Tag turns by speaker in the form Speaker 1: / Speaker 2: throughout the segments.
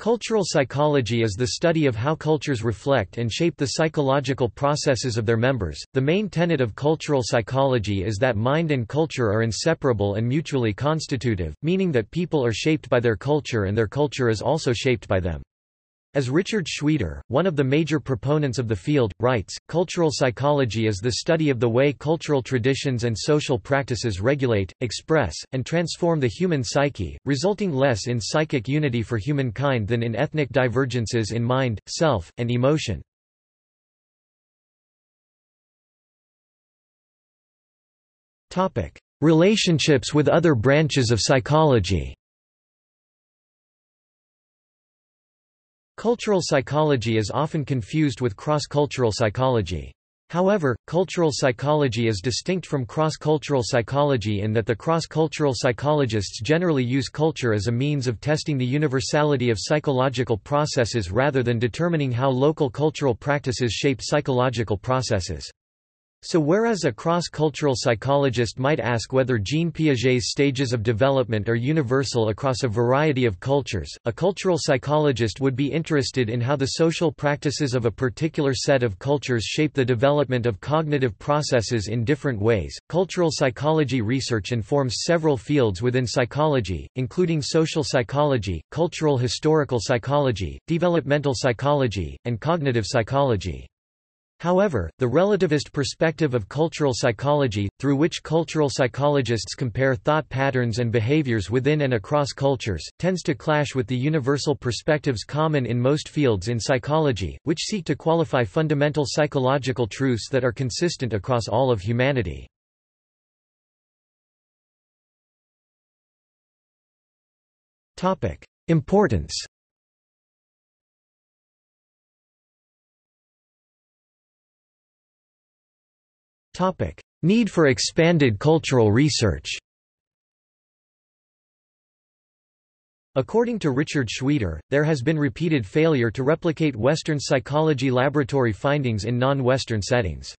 Speaker 1: Cultural psychology is the study of how cultures reflect and shape the psychological processes of their members. The main tenet of cultural psychology is that mind and culture are inseparable and mutually constitutive, meaning that people are shaped by their culture and their culture is also shaped by them. As Richard Shweder, one of the major proponents of the field, writes, cultural psychology is the study of the way cultural traditions and social practices regulate, express, and transform the human psyche, resulting less in psychic unity for humankind than in ethnic divergences in mind, self, and emotion. Relationships with other branches of psychology Cultural psychology is often confused with cross-cultural psychology. However, cultural psychology is distinct from cross-cultural psychology in that the cross-cultural psychologists generally use culture as a means of testing the universality of psychological processes rather than determining how local cultural practices shape psychological processes. So whereas a cross-cultural psychologist might ask whether Jean Piaget's stages of development are universal across a variety of cultures, a cultural psychologist would be interested in how the social practices of a particular set of cultures shape the development of cognitive processes in different ways. Cultural psychology research informs several fields within psychology, including social psychology, cultural historical psychology, developmental psychology, and cognitive psychology. However, the relativist perspective of cultural psychology, through which cultural psychologists compare thought patterns and behaviors within and across cultures, tends to clash with the universal perspectives common in most fields in psychology, which seek to qualify fundamental psychological truths that are consistent across all of humanity. Importance Need for expanded cultural research According to Richard Shweder, there has been repeated failure to replicate Western psychology laboratory findings in non-Western settings.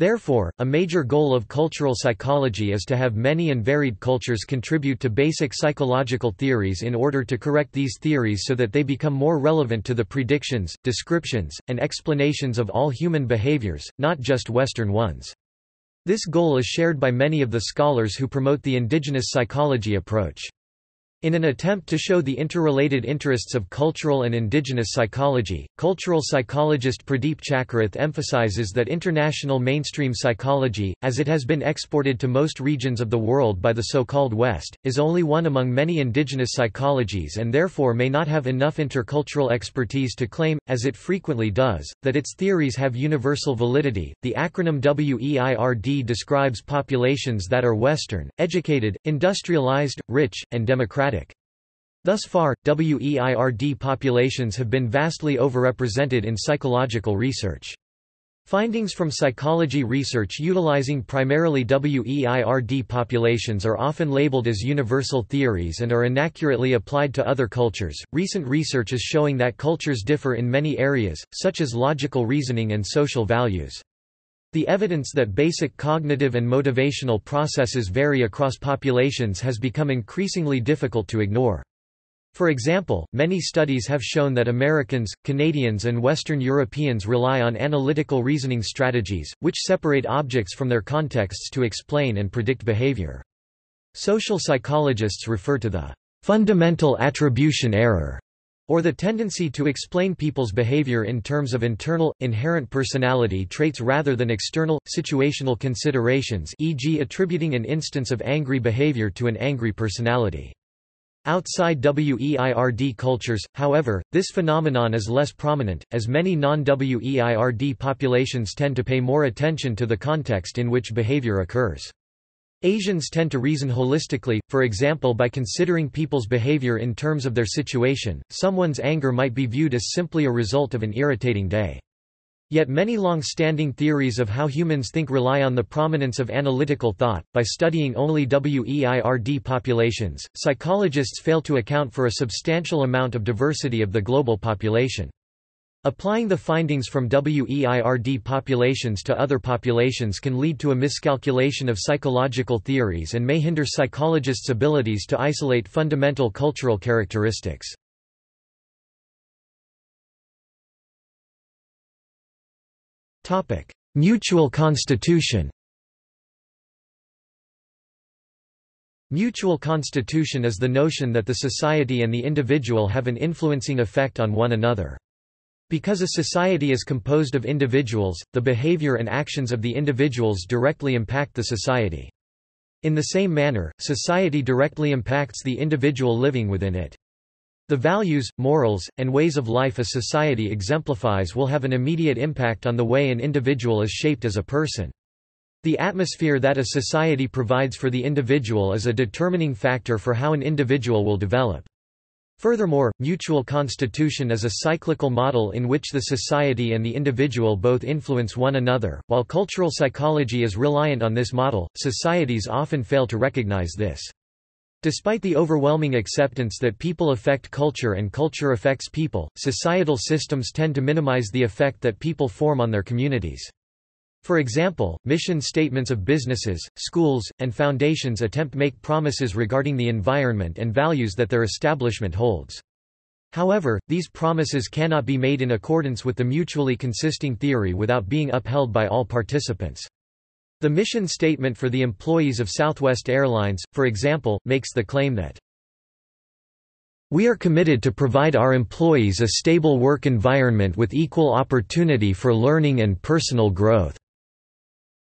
Speaker 1: Therefore, a major goal of cultural psychology is to have many and varied cultures contribute to basic psychological theories in order to correct these theories so that they become more relevant to the predictions, descriptions, and explanations of all human behaviors, not just Western ones. This goal is shared by many of the scholars who promote the indigenous psychology approach. In an attempt to show the interrelated interests of cultural and indigenous psychology, cultural psychologist Pradeep Chakkarath emphasizes that international mainstream psychology, as it has been exported to most regions of the world by the so-called West, is only one among many indigenous psychologies and therefore may not have enough intercultural expertise to claim, as it frequently does, that its theories have universal validity. The acronym WEIRD describes populations that are Western, educated, industrialized, rich, and democratic Thus far, WEIRD populations have been vastly overrepresented in psychological research. Findings from psychology research utilizing primarily WEIRD populations are often labeled as universal theories and are inaccurately applied to other cultures. Recent research is showing that cultures differ in many areas, such as logical reasoning and social values. The evidence that basic cognitive and motivational processes vary across populations has become increasingly difficult to ignore. For example, many studies have shown that Americans, Canadians and Western Europeans rely on analytical reasoning strategies, which separate objects from their contexts to explain and predict behavior. Social psychologists refer to the fundamental attribution error or the tendency to explain people's behavior in terms of internal, inherent personality traits rather than external, situational considerations e.g. attributing an instance of angry behavior to an angry personality. Outside WEIRD cultures, however, this phenomenon is less prominent, as many non-WEIRD populations tend to pay more attention to the context in which behavior occurs. Asians tend to reason holistically, for example by considering people's behavior in terms of their situation, someone's anger might be viewed as simply a result of an irritating day. Yet many long-standing theories of how humans think rely on the prominence of analytical thought. By studying only WEIRD populations, psychologists fail to account for a substantial amount of diversity of the global population. Applying the findings from WEIRD populations to other populations can lead to a miscalculation of psychological theories and may hinder psychologists' abilities to isolate fundamental cultural characteristics. Mutual constitution Mutual constitution is the notion that the society and the individual have an influencing effect on one another. Because a society is composed of individuals, the behavior and actions of the individuals directly impact the society. In the same manner, society directly impacts the individual living within it. The values, morals, and ways of life a society exemplifies will have an immediate impact on the way an individual is shaped as a person. The atmosphere that a society provides for the individual is a determining factor for how an individual will develop. Furthermore, mutual constitution is a cyclical model in which the society and the individual both influence one another. While cultural psychology is reliant on this model, societies often fail to recognize this. Despite the overwhelming acceptance that people affect culture and culture affects people, societal systems tend to minimize the effect that people form on their communities. For example, mission statements of businesses, schools, and foundations attempt to make promises regarding the environment and values that their establishment holds. However, these promises cannot be made in accordance with the mutually consisting theory without being upheld by all participants. The mission statement for the employees of Southwest Airlines, for example, makes the claim that we are committed to provide our employees a stable work environment with equal opportunity for learning and personal growth.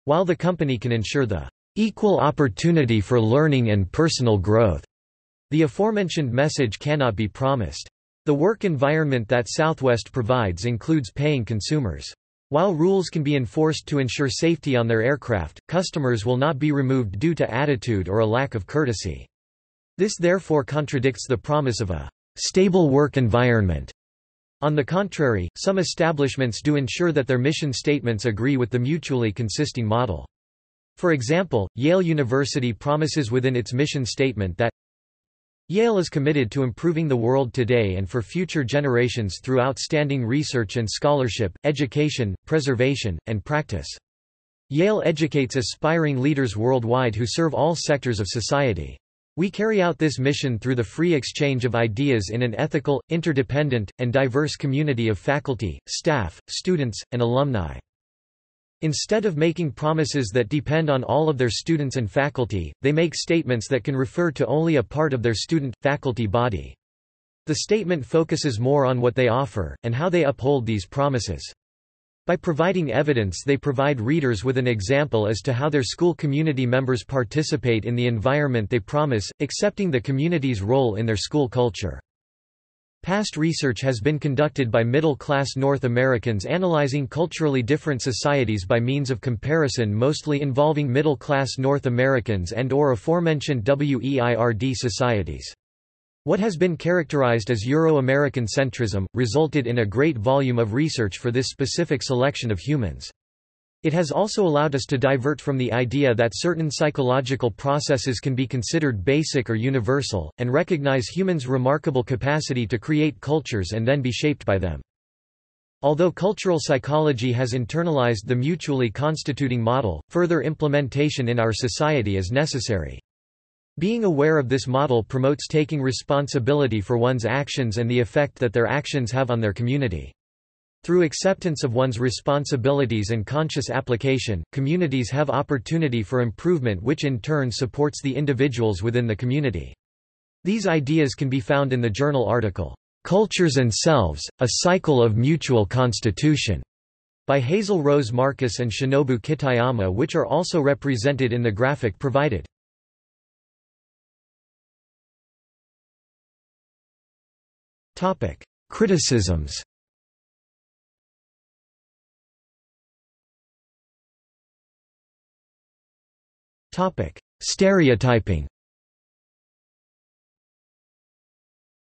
Speaker 1: While the company can ensure the equal opportunity for learning and personal growth, the aforementioned message cannot be promised. The work environment that Southwest provides includes paying consumers. While rules can be enforced to ensure safety on their aircraft, customers will not be removed due to attitude or a lack of courtesy. This therefore contradicts the promise of a stable work environment on the contrary, some establishments do ensure that their mission statements agree with the mutually consisting model. For example, Yale University promises within its mission statement that Yale is committed to improving the world today and for future generations through outstanding research and scholarship, education, preservation, and practice. Yale educates aspiring leaders worldwide who serve all sectors of society. We carry out this mission through the free exchange of ideas in an ethical, interdependent, and diverse community of faculty, staff, students, and alumni. Instead of making promises that depend on all of their students and faculty, they make statements that can refer to only a part of their student-faculty body. The statement focuses more on what they offer, and how they uphold these promises. By providing evidence they provide readers with an example as to how their school community members participate in the environment they promise, accepting the community's role in their school culture. Past research has been conducted by middle-class North Americans analyzing culturally different societies by means of comparison mostly involving middle-class North Americans and or aforementioned WEIRD societies. What has been characterized as Euro-American centrism, resulted in a great volume of research for this specific selection of humans. It has also allowed us to divert from the idea that certain psychological processes can be considered basic or universal, and recognize humans' remarkable capacity to create cultures and then be shaped by them. Although cultural psychology has internalized the mutually constituting model, further implementation in our society is necessary. Being aware of this model promotes taking responsibility for one's actions and the effect that their actions have on their community. Through acceptance of one's responsibilities and conscious application, communities have opportunity for improvement which in turn supports the individuals within the community. These ideas can be found in the journal article, "'Cultures and Selves, A Cycle of Mutual Constitution' by Hazel Rose Markus and Shinobu Kitayama which are also represented in the graphic provided. Topic: Criticisms. Topic: Stereotyping.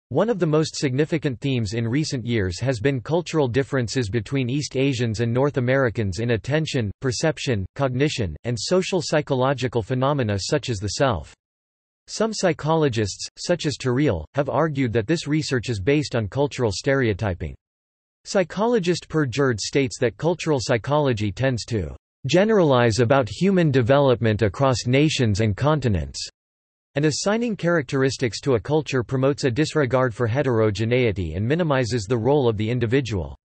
Speaker 1: One of the most significant themes in recent years has been cultural differences between East Asians and North Americans in attention, perception, cognition, and social psychological phenomena such as the self. Some psychologists, such as Turiel, have argued that this research is based on cultural stereotyping. Psychologist Per Gjerde states that cultural psychology tends to generalize about human development across nations and continents, and assigning characteristics to a culture promotes a disregard for heterogeneity and minimizes the role of the individual.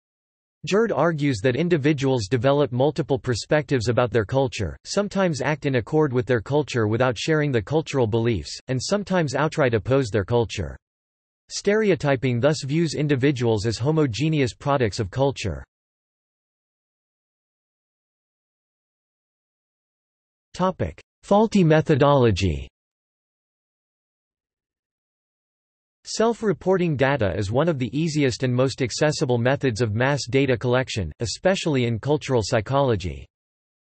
Speaker 1: Gjerde argues that individuals develop multiple perspectives about their culture, sometimes act in accord with their culture without sharing the cultural beliefs, and sometimes outright oppose their culture. Stereotyping thus views individuals as homogeneous products of culture. Faulty methodology Self-reporting data is one of the easiest and most accessible methods of mass data collection, especially in cultural psychology.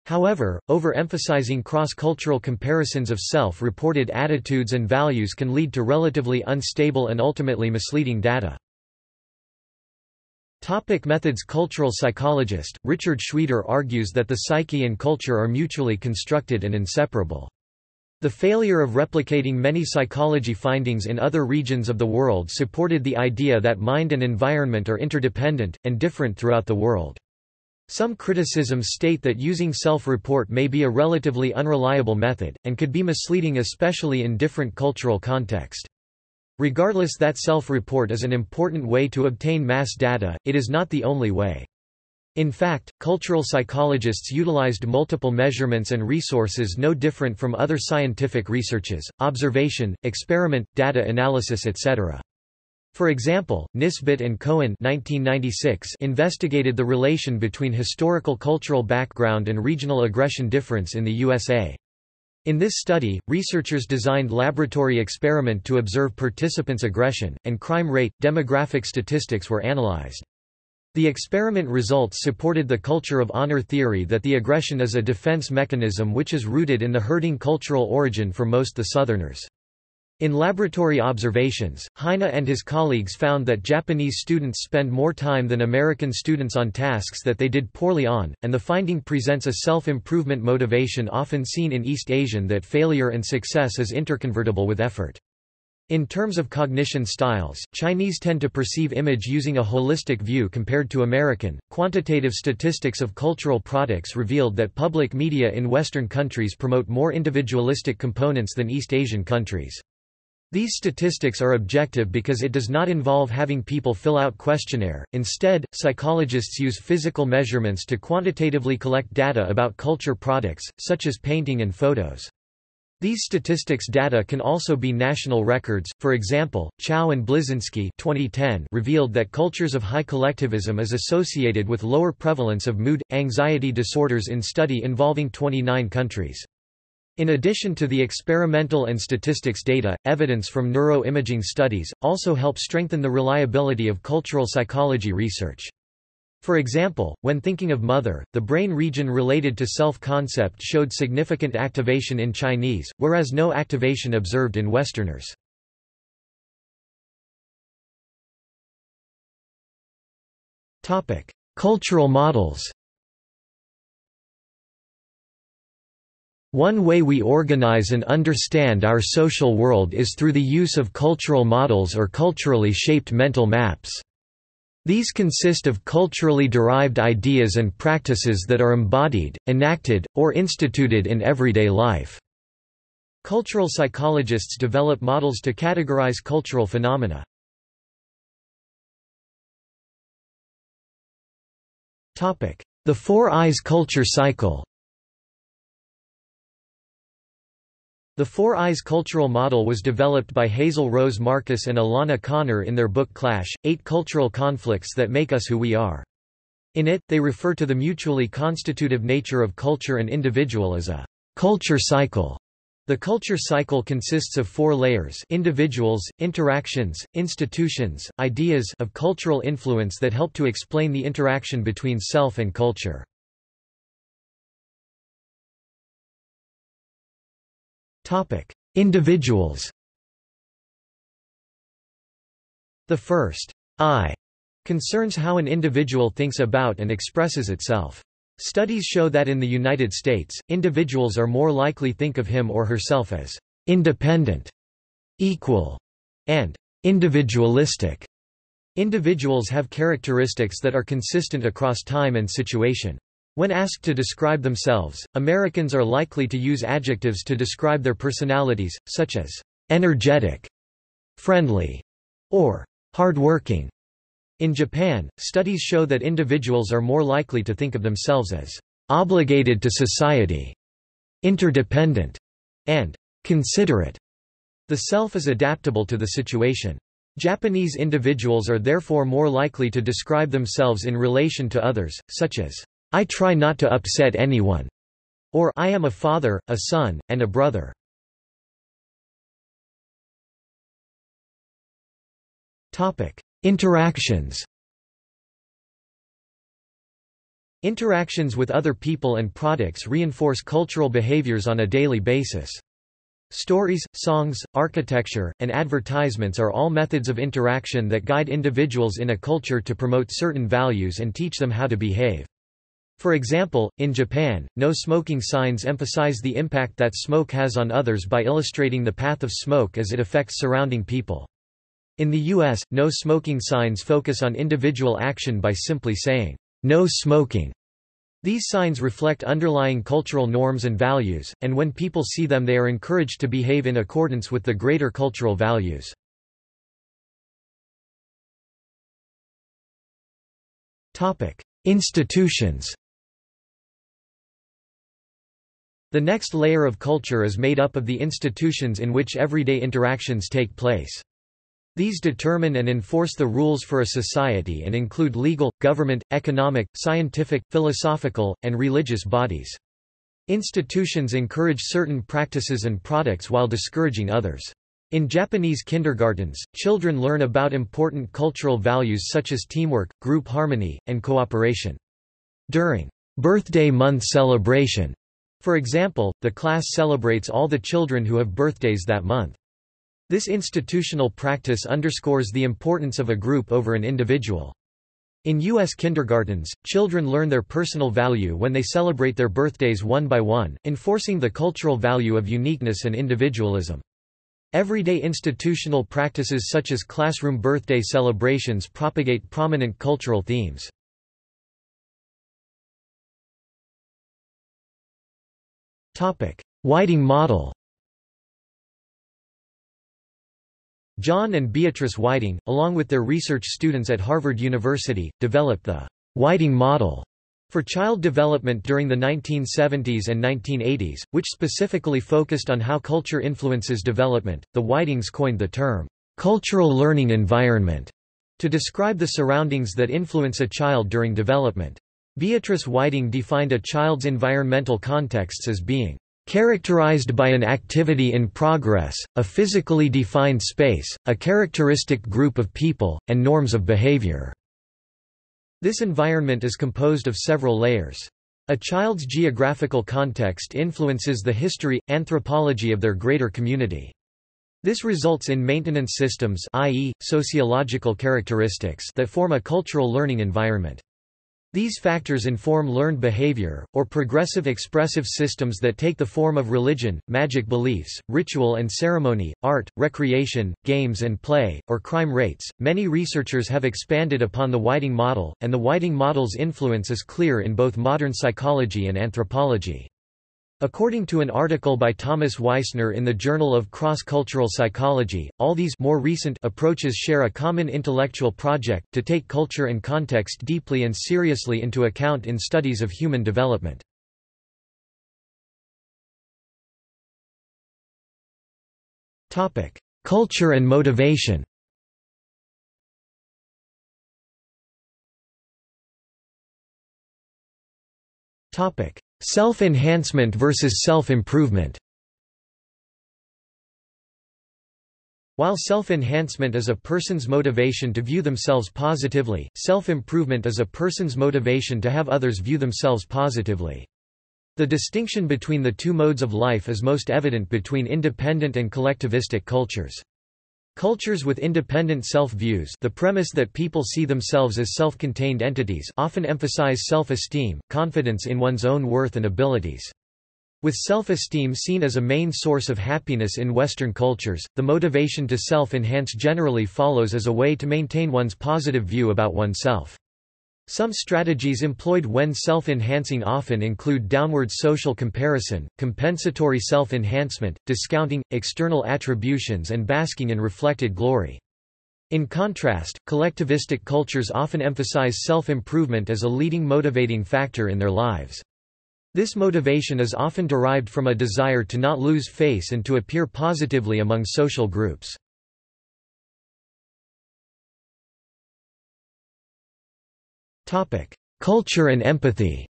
Speaker 1: However, overemphasizing cross-cultural comparisons of self-reported attitudes and values can lead to relatively unstable and ultimately misleading data. Topic methods Cultural psychologist, Richard Shweder argues that the psyche and culture are mutually constructed and inseparable. The failure of replicating many psychology findings in other regions of the world supported the idea that mind and environment are interdependent, and different throughout the world. Some criticisms state that using self-report may be a relatively unreliable method, and could be misleading especially in different cultural context. Regardless that self-report is an important way to obtain mass data, it is not the only way. In fact, cultural psychologists utilized multiple measurements and resources no different from other scientific researches, observation, experiment, data analysis etc. For example, Nisbett and Cohen 1996 investigated the relation between historical cultural background and regional aggression difference in the USA. In this study, researchers designed laboratory experiment to observe participants' aggression, and crime rate. Demographic statistics were analyzed. The experiment results supported the culture of honor theory that the aggression is a defense mechanism which is rooted in the herding cultural origin for most the Southerners. In laboratory observations, Heine and his colleagues found that Japanese students spend more time than American students on tasks that they did poorly on, and the finding presents a self-improvement motivation often seen in East Asian that failure and success is interconvertible with effort. In terms of cognition styles, Chinese tend to perceive image using a holistic view compared to American. Quantitative statistics of cultural products revealed that public media in Western countries promote more individualistic components than East Asian countries. These statistics are objective because it does not involve having people fill out questionnaire. Instead, psychologists use physical measurements to quantitatively collect data about culture products, such as painting and photos. These statistics data can also be national records, for example, Chiao and Blizinsky 2010 revealed that cultures of high collectivism is associated with lower prevalence of mood, anxiety disorders in study involving 29 countries. In addition to the experimental and statistics data, evidence from neuroimaging studies, also help strengthen the reliability of cultural psychology research. For example, when thinking of mother, the brain region related to self-concept showed significant activation in Chinese, whereas no activation observed in Westerners. Cultural models One way we organize and understand our social world is through the use of cultural models or culturally shaped mental maps. These consist of culturally derived ideas and practices that are embodied, enacted, or instituted in everyday life. Cultural psychologists develop models to categorize cultural phenomena. The Four I's culture cycle The Four I's cultural model was developed by Hazel Rose Markus and Alana Connor in their book Clash, Eight Cultural Conflicts That Make Us Who We Are. In it, they refer to the mutually constitutive nature of culture and individual as a culture cycle. The culture cycle consists of four layers individuals, interactions, institutions, ideas of cultural influence that help to explain the interaction between self and culture. Topic: Individuals. The first I concerns how an individual thinks about and expresses itself. Studies show that in the United States, individuals are more likely to think of him or herself as independent, equal, and individualistic. Individuals have characteristics that are consistent across time and situation. When asked to describe themselves, Americans are likely to use adjectives to describe their personalities, such as energetic, friendly, or hardworking. In Japan, studies show that individuals are more likely to think of themselves as obligated to society, interdependent, and considerate. The self is adaptable to the situation. Japanese individuals are therefore more likely to describe themselves in relation to others, such as, I try not to upset anyone, or I am a father, a son, and a brother. Interactions Interactions with other people and products reinforce cultural behaviors on a daily basis. Stories, songs, architecture, and advertisements are all methods of interaction that guide individuals in a culture to promote certain values and teach them how to behave. For example, in Japan, no smoking signs emphasize the impact that smoke has on others by illustrating the path of smoke as it affects surrounding people. In the U.S., no smoking signs focus on individual action by simply saying, no smoking. These signs reflect underlying cultural norms and values, and when people see them they are encouraged to behave in accordance with the greater cultural values. Institutions The next layer of culture is made up of the institutions in which everyday interactions take place. These determine and enforce the rules for a society and include legal, government, economic, scientific, philosophical, and religious bodies. Institutions encourage certain practices and products while discouraging others. In Japanese kindergartens, children learn about important cultural values such as teamwork, group harmony, and cooperation. During birthday month celebration, for example, the class celebrates all the children who have birthdays that month. This institutional practice underscores the importance of a group over an individual. In U.S. kindergartens, children learn their personal value when they celebrate their birthdays one by one, enforcing the cultural value of uniqueness and individualism. Everyday institutional practices such as classroom birthday celebrations propagate prominent cultural themes. Whiting model John and Beatrice Whiting, along with their research students at Harvard University, developed the Whiting model for child development during the 1970s and 1980s, which specifically focused on how culture influences development. The Whitings coined the term cultural learning environment to describe the surroundings that influence a child during development. Beatrice Whiting defined a child's environmental contexts as being Characterized by an activity in progress, a physically defined space, a characteristic group of people, and norms of behavior. This environment is composed of several layers. A child's geographical context influences the history, anthropology of their greater community. This results in maintenance systems i.e., sociological characteristics that form a cultural learning environment. These factors inform learned behavior, or progressive expressive systems that take the form of religion, magic beliefs, ritual and ceremony, art, recreation, games and play, or crime rates. Many researchers have expanded upon the Whiting model, and the Whiting model's influence is clear in both modern psychology and anthropology. According to an article by Thomas Weisner in the Journal of Cross-Cultural Psychology, all these more recent approaches share a common intellectual project, to take culture and context deeply and seriously into account in studies of human development. Culture and motivation Self-enhancement versus self-improvement While self-enhancement is a person's motivation to view themselves positively, self-improvement is a person's motivation to have others view themselves positively. The distinction between the two modes of life is most evident between independent and collectivistic cultures. Cultures with independent self-views the premise that people see themselves as self-contained entities often emphasize self-esteem, confidence in one's own worth and abilities. With self-esteem seen as a main source of happiness in Western cultures, the motivation to self-enhance generally follows as a way to maintain one's positive view about oneself. Some strategies employed when self-enhancing often include downward social comparison, compensatory self-enhancement, discounting, external attributions and basking in reflected glory. In contrast, collectivistic cultures often emphasize self-improvement as a leading motivating factor in their lives. This motivation is often derived from a desire to not lose face and to appear positively among social groups. Culture and empathy.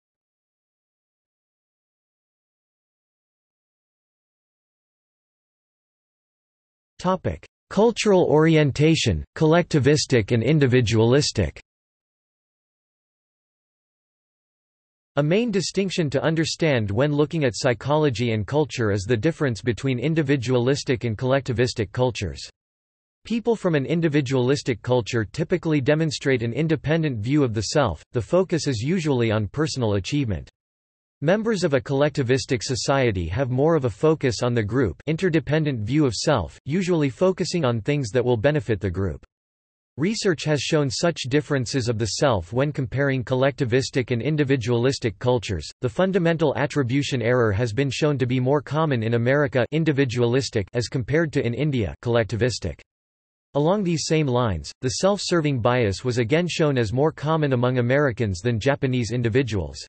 Speaker 1: Topic: Cultural orientation, collectivistic and individualistic. A main distinction to understand when looking at psychology and culture is the difference between individualistic and collectivistic cultures. People from an individualistic culture typically demonstrate an independent view of the self, the focus is usually on personal achievement. Members of a collectivistic society have more of a focus on the group interdependent view of self, usually focusing on things that will benefit the group. Research has shown such differences of the self when comparing collectivistic and individualistic cultures. The fundamental attribution error has been shown to be more common in America individualistic as compared to in India collectivistic. Along these same lines, the self-serving bias was again shown as more common among Americans than Japanese individuals.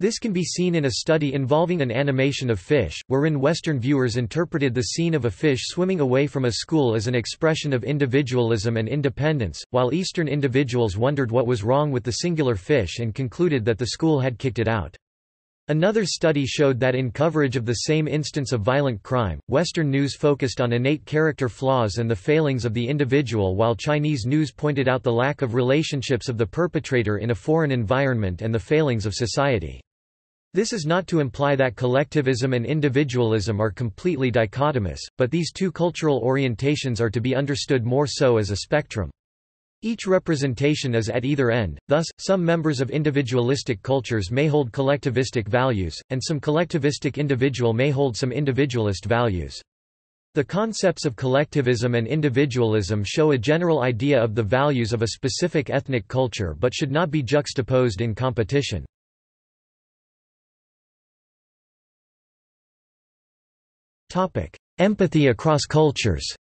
Speaker 1: This can be seen in a study involving an animation of fish, wherein Western viewers interpreted the scene of a fish swimming away from a school as an expression of individualism and independence, while Eastern individuals wondered what was wrong with the singular fish and concluded that the school had kicked it out. Another study showed that in coverage of the same instance of violent crime, Western news focused on innate character flaws and the failings of the individual while Chinese news pointed out the lack of relationships of the perpetrator in a foreign environment and the failings of society. This is not to imply that collectivism and individualism are completely dichotomous, but these two cultural orientations are to be understood more so as a spectrum. Each representation is at either end, thus, some members of individualistic cultures may hold collectivistic values, and some collectivistic individual may hold some individualist values. The concepts of collectivism and individualism show a general idea of the values of a specific ethnic culture but should not be juxtaposed in competition. Empathy across cultures.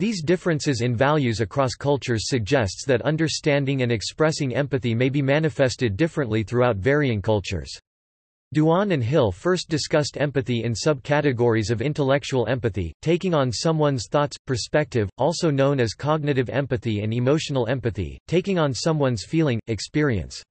Speaker 1: These differences in values across cultures suggests that understanding and expressing empathy may be manifested differently throughout varying cultures. Duan and Hill first discussed empathy in subcategories of intellectual empathy, taking on someone's thoughts, perspective, also known as cognitive empathy and emotional empathy, taking on someone's feeling, experience.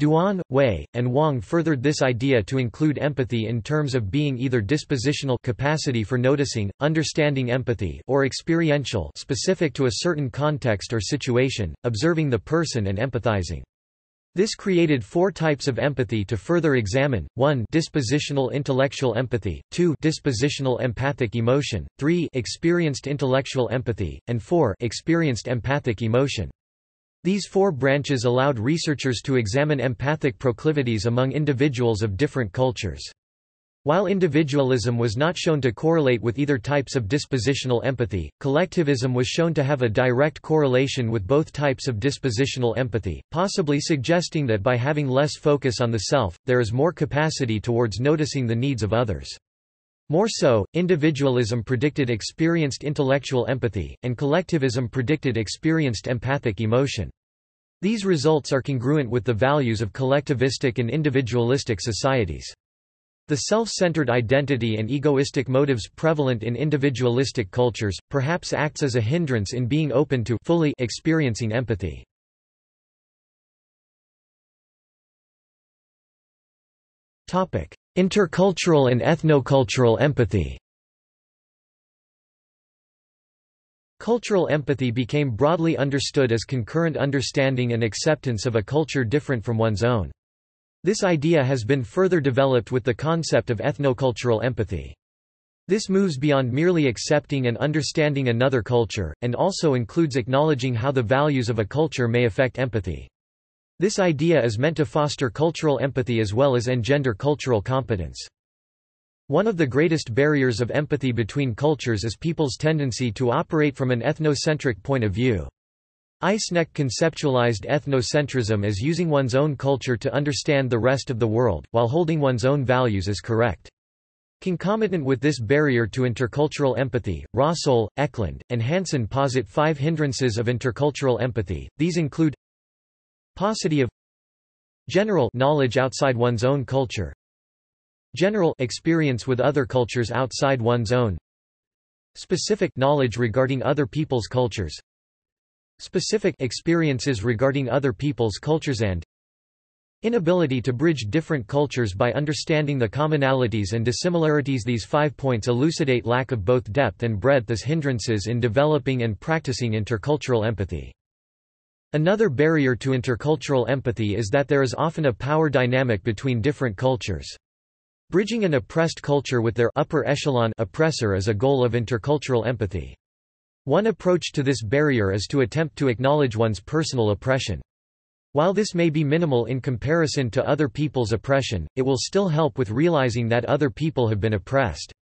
Speaker 1: Duan, Wei, and Wang furthered this idea to include empathy in terms of being either dispositional capacity for noticing, understanding empathy or experiential specific to a certain context or situation, observing the person and empathizing. This created four types of empathy to further examine, 1 dispositional intellectual empathy, 2 dispositional empathic emotion, 3 experienced intellectual empathy, and 4 experienced empathic emotion. These four branches allowed researchers to examine empathic proclivities among individuals of different cultures. While individualism was not shown to correlate with either types of dispositional empathy, collectivism was shown to have a direct correlation with both types of dispositional empathy, possibly suggesting that by having less focus on the self, there is more capacity towards noticing the needs of others. More so, individualism predicted experienced intellectual empathy, and collectivism predicted experienced empathic emotion. These results are congruent with the values of collectivistic and individualistic societies. The self-centered identity and egoistic motives prevalent in individualistic cultures, perhaps acts as a hindrance in being open to fully experiencing empathy. Intercultural and ethnocultural empathy Cultural empathy became broadly understood as concurrent understanding and acceptance of a culture different from one's own. This idea has been further developed with the concept of ethnocultural empathy. This moves beyond merely accepting and understanding another culture, and also includes acknowledging how the values of a culture may affect empathy. This idea is meant to foster cultural empathy as well as engender cultural competence. One of the greatest barriers of empathy between cultures is people's tendency to operate from an ethnocentric point of view. Eysenck conceptualized ethnocentrism as using one's own culture to understand the rest of the world, while holding one's own values as correct. Concomitant with this barrier to intercultural empathy, Rasoal, Eklund, and Hansen posit five hindrances of intercultural empathy. These include paucity of general knowledge outside one's own culture, general experience with other cultures outside one's own, specific knowledge regarding other people's cultures, specific experiences regarding other people's cultures and Inability to bridge different cultures by understanding the commonalities and dissimilarities These five points elucidate lack of both depth and breadth as hindrances in developing and practicing intercultural empathy. Another barrier to intercultural empathy is that there is often a power dynamic between different cultures. Bridging an oppressed culture with their upper echelon oppressor is a goal of intercultural empathy. One approach to this barrier is to attempt to acknowledge one's personal oppression. While this may be minimal in comparison to other people's oppression, it will still help with realizing that other people have been oppressed.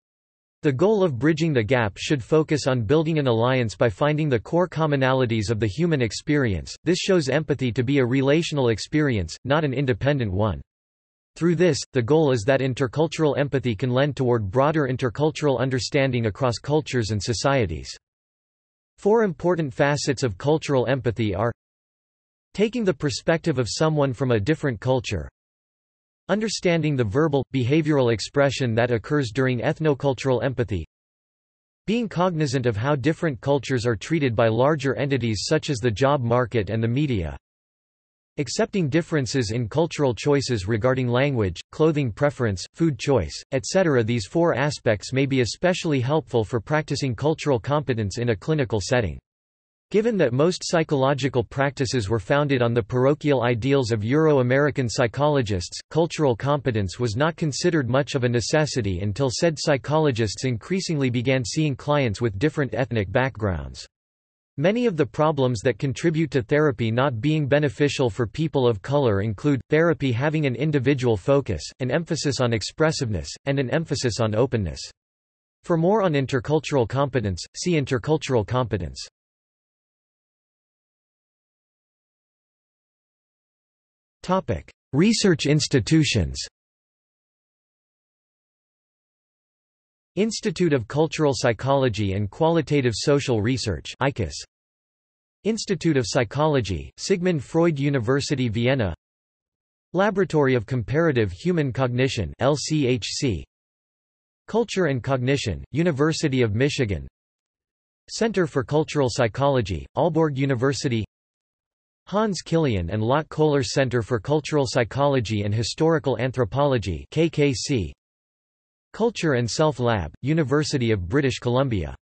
Speaker 1: The goal of bridging the gap should focus on building an alliance by finding the core commonalities of the human experience. This shows empathy to be a relational experience, not an independent one. Through this, the goal is that intercultural empathy can lend toward broader intercultural understanding across cultures and societies. Four important facets of cultural empathy are Taking the perspective of someone from a different culture. Understanding the verbal, behavioral expression that occurs during ethnocultural empathy. Being cognizant of how different cultures are treated by larger entities such as the job market and the media. Accepting differences in cultural choices regarding language, clothing preference, food choice, etc. These four aspects may be especially helpful for practicing cultural competence in a clinical setting. Given that most psychological practices were founded on the parochial ideals of Euro-American psychologists, cultural competence was not considered much of a necessity until said psychologists increasingly began seeing clients with different ethnic backgrounds. Many of the problems that contribute to therapy not being beneficial for people of color include, therapy having an individual focus, an emphasis on expressiveness, and an emphasis on openness. For more on intercultural competence, see intercultural competence. Research institutions Institute of Cultural Psychology and Qualitative Social Research ICUS. Institute of Psychology, Sigmund Freud University Vienna. Laboratory of Comparative Human Cognition LCHC Culture and Cognition, University of Michigan. Center for Cultural Psychology, Aalborg University Hans Kilian and Lot Kohler Center for Cultural Psychology and Historical Anthropology KKC Culture and Self Lab, University of British Columbia